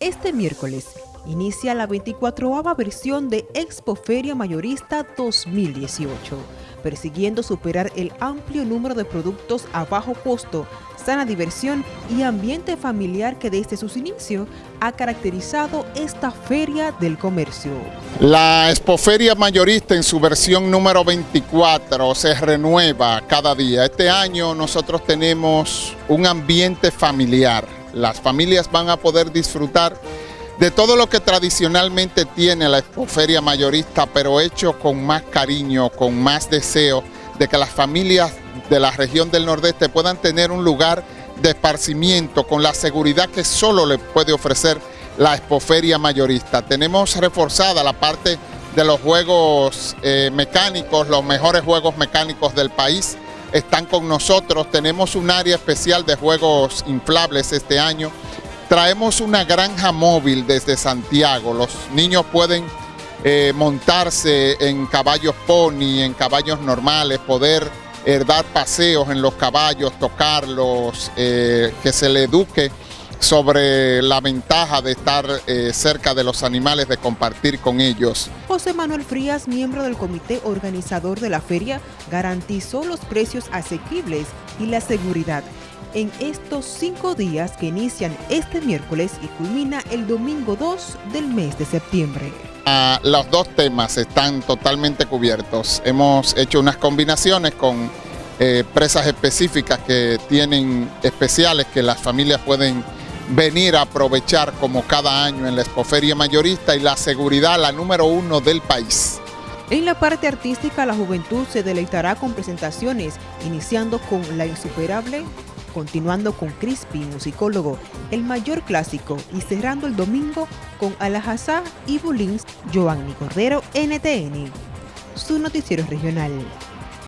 Este miércoles inicia la 24ª versión de Expo Feria Mayorista 2018, persiguiendo superar el amplio número de productos a bajo costo, sana diversión y ambiente familiar que desde sus inicios ha caracterizado esta feria del comercio. La Expoferia Mayorista en su versión número 24 se renueva cada día. Este año nosotros tenemos un ambiente familiar las familias van a poder disfrutar de todo lo que tradicionalmente tiene la expoferia mayorista, pero hecho con más cariño, con más deseo de que las familias de la región del Nordeste puedan tener un lugar de esparcimiento con la seguridad que solo le puede ofrecer la expoferia mayorista. Tenemos reforzada la parte de los juegos eh, mecánicos, los mejores juegos mecánicos del país, están con nosotros. Tenemos un área especial de juegos inflables este año. Traemos una granja móvil desde Santiago. Los niños pueden eh, montarse en caballos pony, en caballos normales, poder eh, dar paseos en los caballos, tocarlos, eh, que se le eduque sobre la ventaja de estar eh, cerca de los animales, de compartir con ellos. José Manuel Frías, miembro del comité organizador de la feria, garantizó los precios asequibles y la seguridad en estos cinco días que inician este miércoles y culmina el domingo 2 del mes de septiembre. Ah, los dos temas están totalmente cubiertos. Hemos hecho unas combinaciones con eh, presas específicas que tienen especiales que las familias pueden venir a aprovechar como cada año en la Expoferia Mayorista y la seguridad la número uno del país. En la parte artística, la juventud se deleitará con presentaciones, iniciando con La Insuperable, continuando con Crispy, musicólogo, El Mayor Clásico y cerrando el domingo con Alajazá y Bulins, Giovanni Cordero, NTN, su noticiero regional.